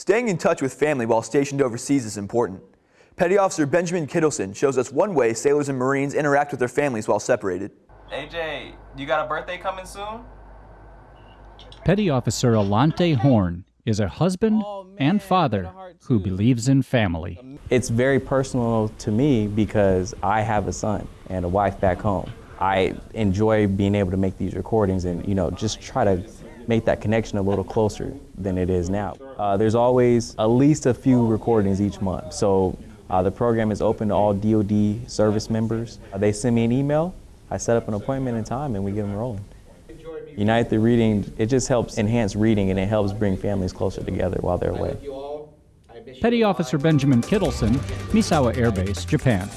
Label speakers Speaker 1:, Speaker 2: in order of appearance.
Speaker 1: Staying in touch with family while stationed overseas is important. Petty Officer Benjamin Kittleson shows us one way sailors and Marines interact with their families while separated.
Speaker 2: AJ, you got a birthday coming soon?
Speaker 3: Petty Officer Alante Horn is a husband and father who believes in family.
Speaker 4: It's very personal to me because I have a son and a wife back home. I enjoy being able to make these recordings and, you know, just try to make that connection a little closer than it is now. Uh, there's always at least a few recordings each month. So uh, the program is open to all DoD service members. Uh, they send me an email, I set up an appointment and time, and we get them rolling. United Through Reading, it just helps enhance reading and it helps bring families closer together while they're away.
Speaker 3: Petty Officer Benjamin Kittleson, Misawa Air Base, Japan.